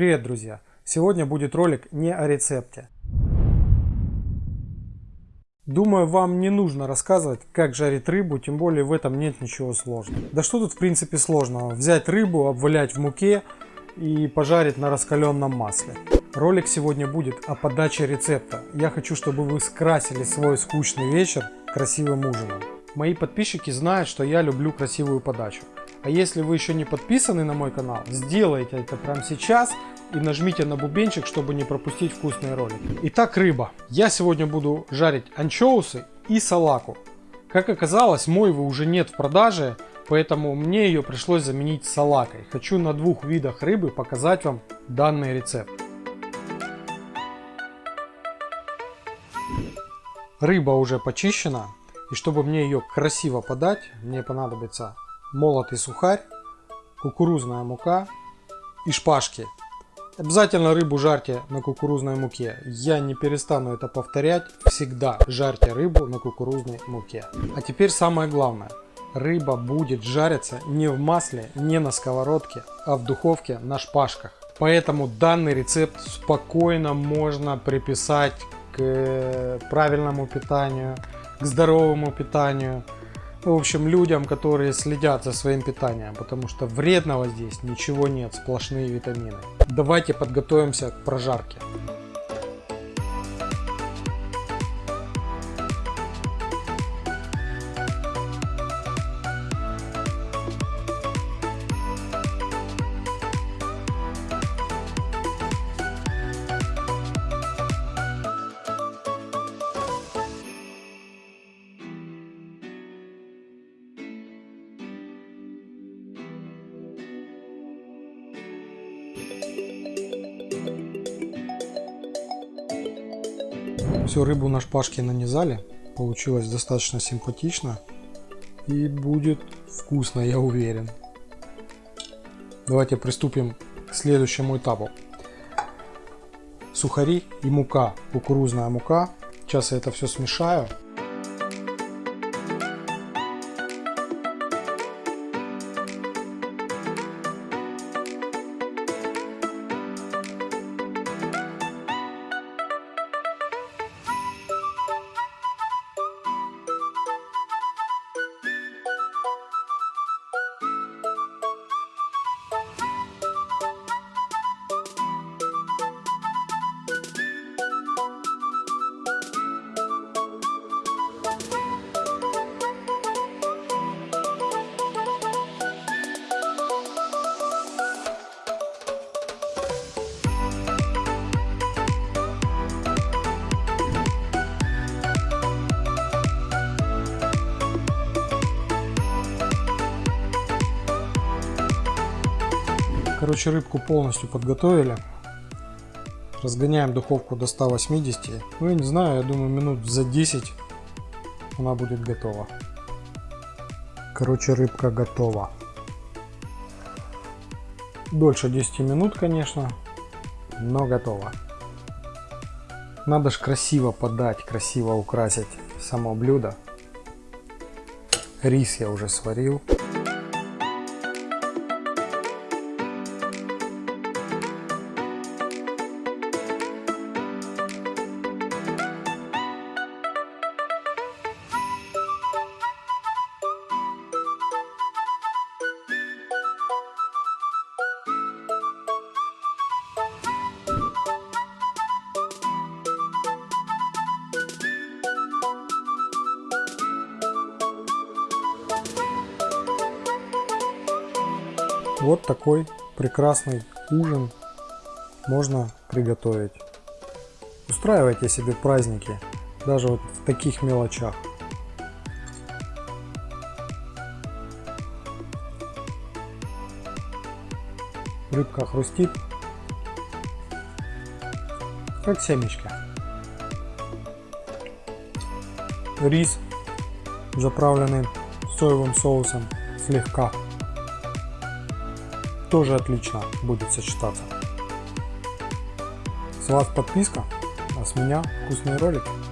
Привет, друзья! Сегодня будет ролик не о рецепте. Думаю, вам не нужно рассказывать, как жарить рыбу, тем более в этом нет ничего сложного. Да что тут в принципе сложного? Взять рыбу, обвалять в муке и пожарить на раскаленном масле. Ролик сегодня будет о подаче рецепта. Я хочу, чтобы вы скрасили свой скучный вечер красивым ужином. Мои подписчики знают, что я люблю красивую подачу. А если вы еще не подписаны на мой канал, сделайте это прямо сейчас и нажмите на бубенчик, чтобы не пропустить вкусные ролики. Итак, рыба. Я сегодня буду жарить анчоусы и салаку. Как оказалось, мойвы уже нет в продаже, поэтому мне ее пришлось заменить салакой. Хочу на двух видах рыбы показать вам данный рецепт. Рыба уже почищена, и чтобы мне ее красиво подать, мне понадобится молотый сухарь, кукурузная мука и шпажки. Обязательно рыбу жарьте на кукурузной муке. Я не перестану это повторять. Всегда жарьте рыбу на кукурузной муке. А теперь самое главное. Рыба будет жариться не в масле, не на сковородке, а в духовке на шпажках. Поэтому данный рецепт спокойно можно приписать к правильному питанию, к здоровому питанию в общем, людям, которые следят за своим питанием, потому что вредного здесь ничего нет, сплошные витамины. Давайте подготовимся к прожарке. Всю рыбу на шпажке нанизали. Получилось достаточно симпатично. И будет вкусно, я уверен. Давайте приступим к следующему этапу. Сухари и мука, кукурузная мука. Сейчас я это все смешаю. Короче, рыбку полностью подготовили. Разгоняем духовку до 180. Ну, я не знаю, я думаю, минут за 10 она будет готова. Короче, рыбка готова. Дольше 10 минут, конечно, но готова. Надо же красиво подать, красиво украсить само блюдо. Рис я уже сварил. Вот такой прекрасный ужин можно приготовить. Устраивайте себе праздники, даже вот в таких мелочах. Рыбка хрустит, как семечко. Рис, заправленный соевым соусом, слегка тоже отлично будет сочетаться. С вас подписка, а с меня вкусные ролики.